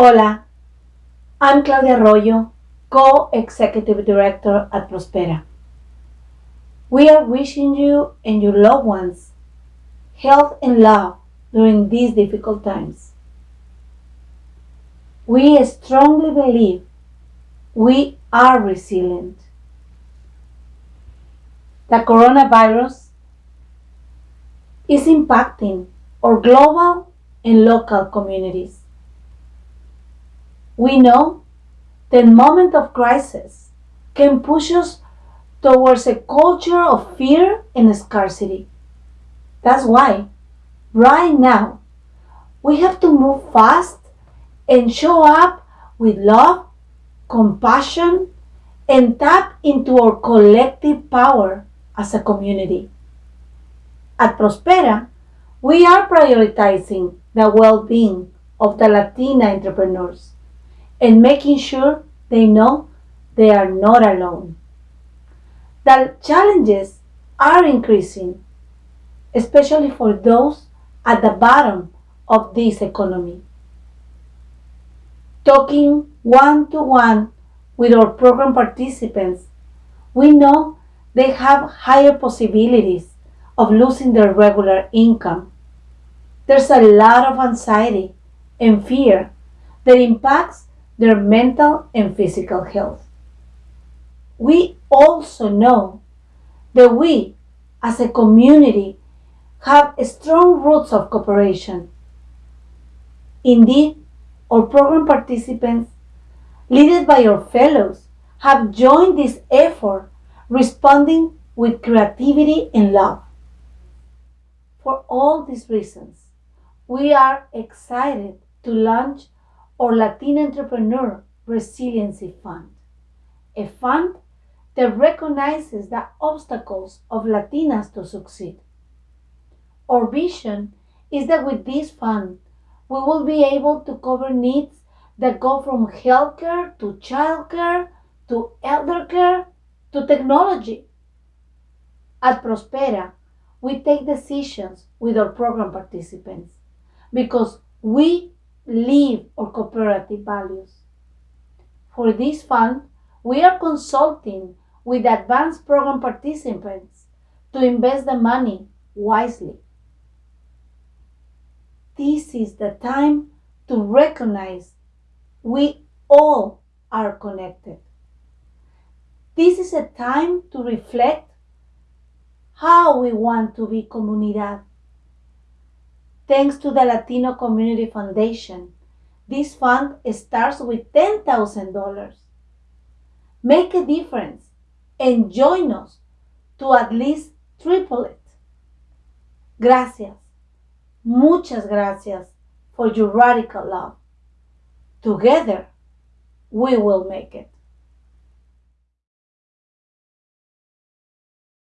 Hola, I'm Claudia Arroyo, co-executive director at Prospera. We are wishing you and your loved ones health and love during these difficult times. We strongly believe we are resilient. The coronavirus is impacting our global and local communities. We know the moment of crisis can push us towards a culture of fear and scarcity. That's why, right now, we have to move fast and show up with love, compassion, and tap into our collective power as a community. At Prospera, we are prioritizing the well being of the Latina entrepreneurs and making sure they know they are not alone. The challenges are increasing, especially for those at the bottom of this economy. Talking one to one with our program participants, we know they have higher possibilities of losing their regular income. There's a lot of anxiety and fear that impacts their mental and physical health. We also know that we, as a community, have strong roots of cooperation. Indeed, our program participants, led by our fellows, have joined this effort, responding with creativity and love. For all these reasons, we are excited to launch our Latin Entrepreneur Resiliency Fund, a fund that recognizes the obstacles of Latinas to succeed. Our vision is that with this fund, we will be able to cover needs that go from healthcare to childcare to elder care to technology. At Prospera, we take decisions with our program participants because we live or cooperative values. For this fund, we are consulting with advanced program participants to invest the money wisely. This is the time to recognize we all are connected. This is a time to reflect how we want to be comunidad Thanks to the Latino Community Foundation, this fund starts with $10,000. Make a difference and join us to at least triple it. Gracias. Muchas gracias for your radical love. Together, we will make it.